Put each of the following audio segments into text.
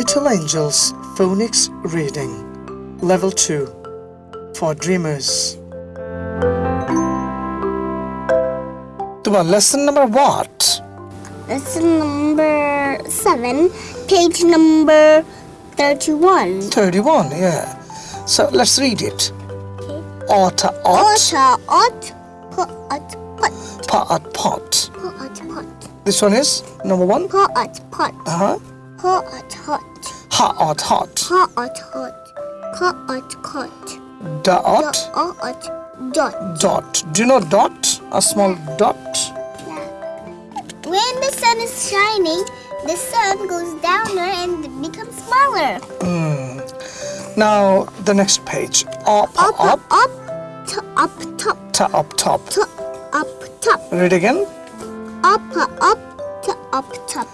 Little Angels Phonics Reading Level 2 for Dreamers. Tuba, lesson number what? Lesson number seven, page number 31. 31, yeah. So let's read it. Otter ot, Otter, ot, pot, pot, pot pot. pot, pot, This one is number one. pot, pot, Uh huh. Pot, hot, Hot ot hot. pot, hot, pot, hot, Dot dot, ot, dot. dot. Do you know dot? A small dot. Yeah. When the sun is shining, the sun goes downer and becomes smaller. Hmm. Now the next page. Up Up, up up, to, up, top, to up top. to, up, top. Read again. Up, up, to, up, top.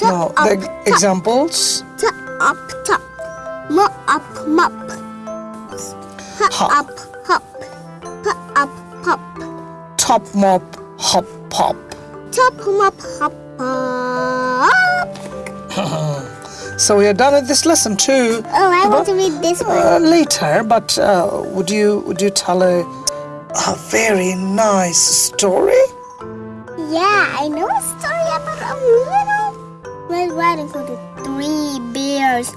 To, Now up, the top. examples. to up top. Mo up mop. Ha Hop. up hop. Pa up pop. Top mop hop pop. Top mop hop pop. So we are done with this lesson too. Oh, I want to read this one. Uh, later, but uh, would you would you tell a a very nice story? Yeah, I know a story about a little Red Riding Hood with three bears,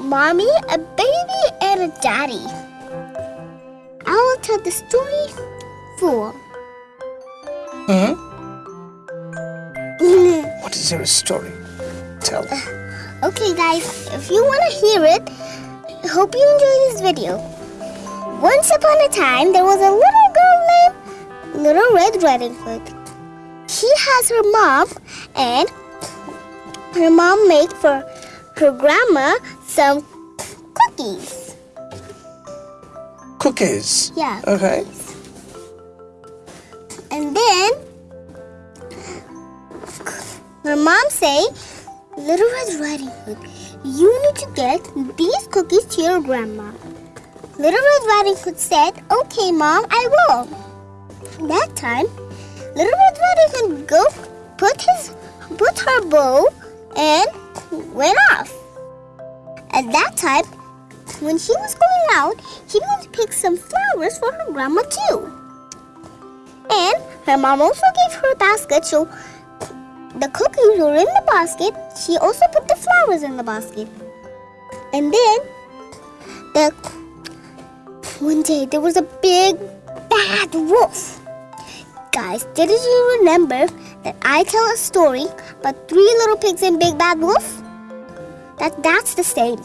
mommy, a baby, and a daddy. I will tell the story four. Hmm? What is your story? Tell. Okay, guys, if you want to hear it, I hope you enjoy this video. Once upon a time, there was a little girl named Little Red Riding Hood. She has her mom, and her mom made for her grandma some cookies. Cookies. Yeah. Okay. And then her mom say, Little Red Riding Hood, you need to get these cookies to your grandma. Little Red Riding Hood said, Okay, mom, I will. That time, Little Red Riding Hood go put his put her bow and went off. At that time, when she was going out, she went to pick some flowers for her grandma too. And her mom also gave her a basket, so the cookies were in the basket. She also put the flowers in the basket. And then the one day there was a big bad wolf. Guys, did you remember that I tell a story about three little pigs and big bad wolf? That that's the same.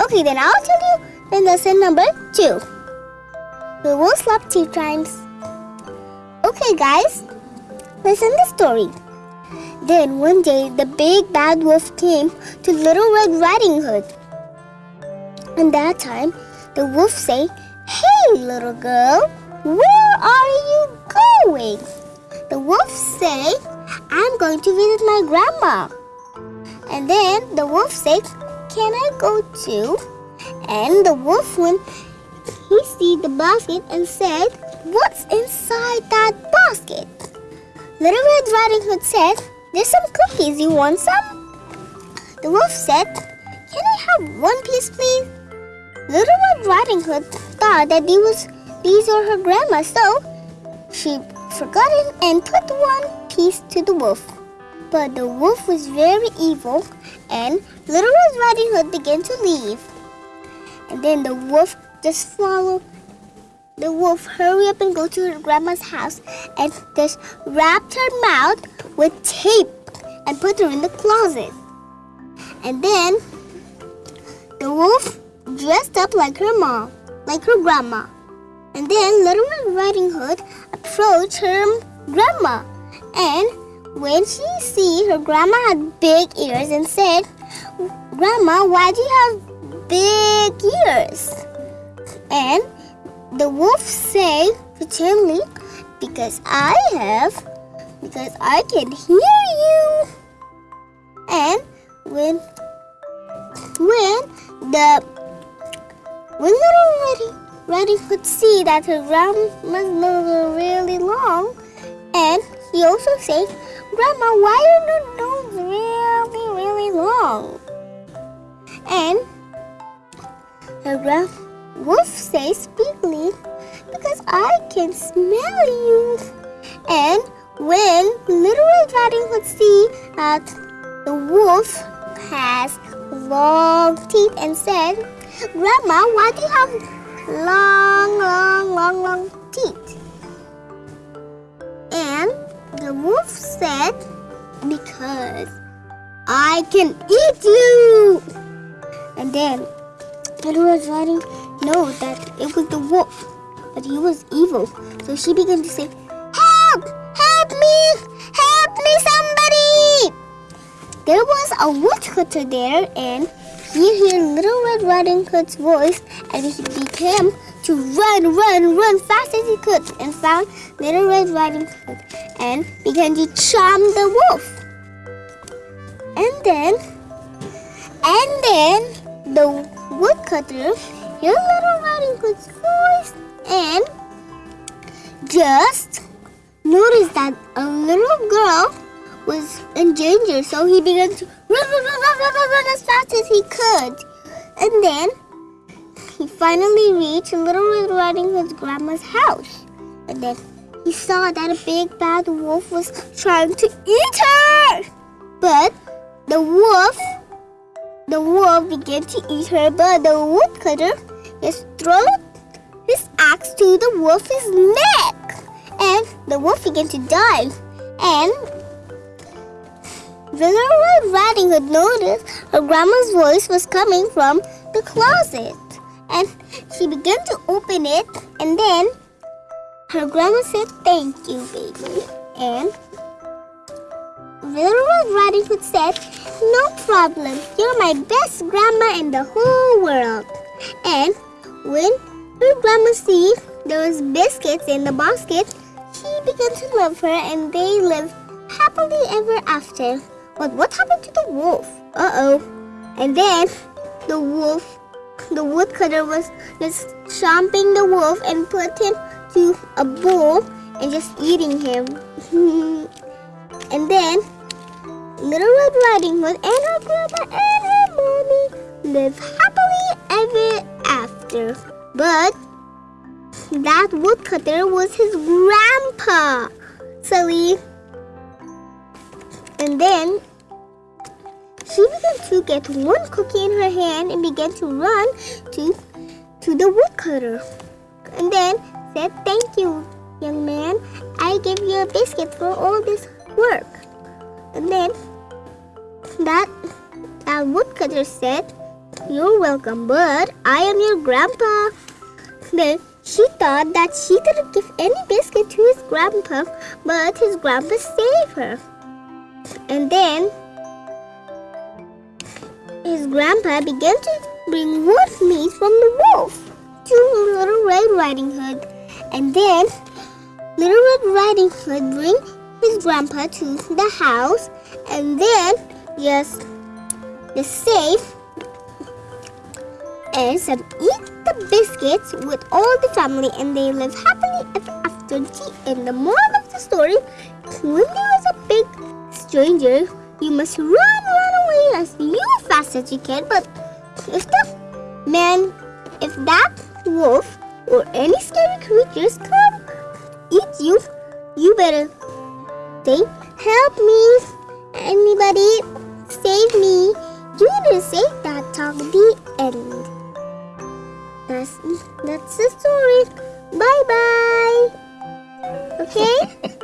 Okay, then I'll tell you the lesson number two. The wolf slept two times. Okay, guys, listen to the story. Then one day, the big bad wolf came to Little Red Riding Hood. And that time, the wolf say, "Hey, little girl, where are you going?" The wolf say, "I'm going to visit my grandma." And then the wolf said, "Can I go too?" And the wolf went he see the basket and said, What's inside that basket? Little Red Riding Hood said, There's some cookies. You want some? The wolf said, Can I have one piece, please? Little Red Riding Hood thought that these, was, these are her grandma, so she forgot it and put one piece to the wolf. But the wolf was very evil, and Little Red Riding Hood began to leave. And then the wolf just followed. The wolf hurry up and go to her grandma's house and just wrapped her mouth with tape and put her in the closet. And then the wolf dressed up like her mom, like her grandma. And then Little Red Riding Hood approached her grandma. And when she see her grandma had big ears and said, Grandma, why do you have big ears? And the wolf say pretendly, because I have, because I can hear you. And when when the when little Reddy, Reddy could see that her grandma's nose was really long, and he also say, Grandma, why are your nose really, really long? And the grand wolf says bigly, because I can smell you. And when Little Red Riding Hood see that the wolf has long teeth and said, Grandma, why do you have long, long, long, long teeth? The wolf said, Because I can eat you. And then Little Red Riding know that it was the wolf, but he was evil. So she began to say, Help! Help me! Help me, somebody! There was a woodcutter there, and he heard Little Red Riding Hood's voice, and he began to run, run, run fast as he could, and found Little Red Riding Hood, and began to charm the wolf. And then, and then the woodcutter heard Little Riding Hood's voice and just noticed that a little girl was in danger, so he began to run, run, run, run, run, run, run as fast as he could. And then he finally reached Little Red Riding Hood's grandma's house. And then he saw that a big bad wolf was trying to eat her. But the wolf, the wolf began to eat her, but the woodcutter just threw his axe to the wolf's neck. And the wolf began to die. And Little Red Riding Hood noticed her grandma's voice was coming from the closet. And she began to open it, and then her grandma said, Thank you, baby. And Little Red Riding Hood said, No problem. You're my best grandma in the whole world. And when her grandma see there was biscuits in the basket, she began to love her and they lived happily ever after. But what happened to the wolf? Uh-oh. And then the wolf, the woodcutter was just chomping the wolf and put him to a bowl and just eating him. and then Little Red Riding Hood and her grandma and her mommy live happily ever after. But that woodcutter was his grandpa. Silly. And then she began to get one cookie in her hand and began to run to to the woodcutter. And then said, Thank you, young man. I give you a biscuit for all this work. And then that that woodcutter said, You're welcome, but I am your grandpa. Then she thought that she didn't give any biscuit to his grandpa, but his grandpa saved her. And then his grandpa began to bring wolf meat from the wolf to Little Red Riding Hood. And then Little Red Riding Hood bring his grandpa to the house and then just the safe and some eat the biscuits with all the family and they live happily ever after. And the moral of the story, when there is a big stranger, you must run, run away as you fast as you can. But if the man, if that wolf or any scary creatures come eat you, you better say, help me, anybody, save me. You to say that talk the end. That's that's the story. Bye bye. Okay?